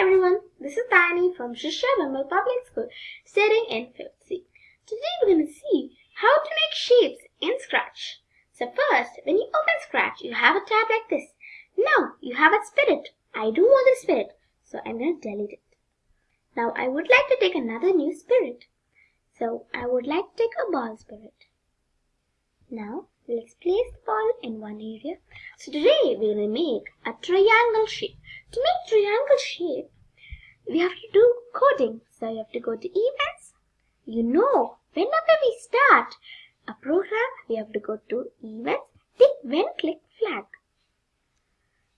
Rani from Shishya Bimal Public School, studying in 5th C. Today we're going to see how to make shapes in Scratch. So first, when you open Scratch, you have a tab like this. Now, you have a spirit. I don't want the spirit, so I'm going to delete it. Now, I would like to take another new spirit. So, I would like to take a ball spirit. Now, let's place the ball in one area. So today, we're going to make a triangle shape. To make triangle shape, we have to do coding. So you have to go to events. You know, whenever we start a program, we have to go to events, take when click flag.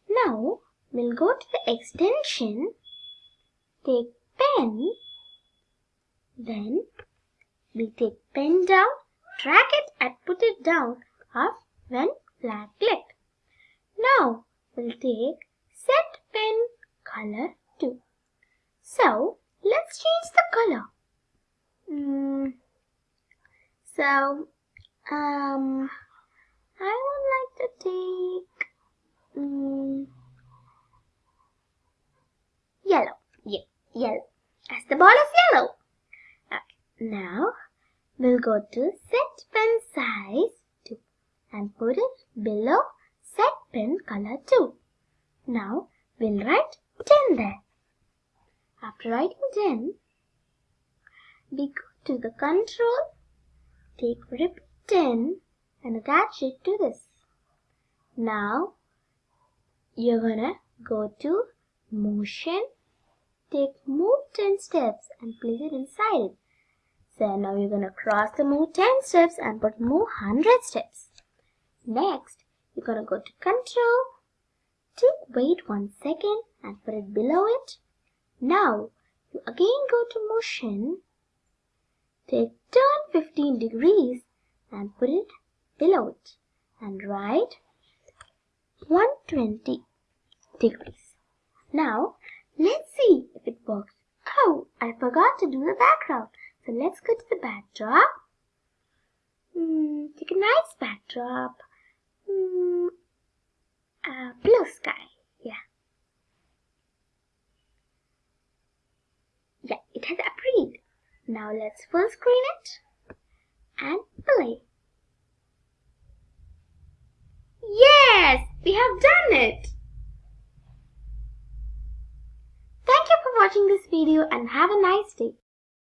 Now, we'll go to the extension, take pen, then we take pen down, drag it and put it down of when flag clicked. Now, we'll take set color to. So, let's change the color. Mm, so, um, I would like to take mm, yellow. Yeah, yellow. As the ball is yellow. Okay. Now, we'll go to set pen size 2 and put it below set pen color 2. Now, we'll write 10 there. After writing 10, we go to the control, take repeat 10 and attach it to this. Now, you're gonna go to motion, take move 10 steps and place it inside it. So now you're gonna cross the move 10 steps and put move 100 steps. Next, you're gonna go to control, take wait one second and put it below it. Now, you again go to motion, take turn 15 degrees and put it below it and write 120 degrees. Now, let's see if it works. Oh, I forgot to do the background. So let's go to the backdrop. Mm, take a nice backdrop. Mm, uh, blue sky. Yeah. Yeah, it has appeared. Now let's full screen it and play. Yes, we have done it. Thank you for watching this video and have a nice day.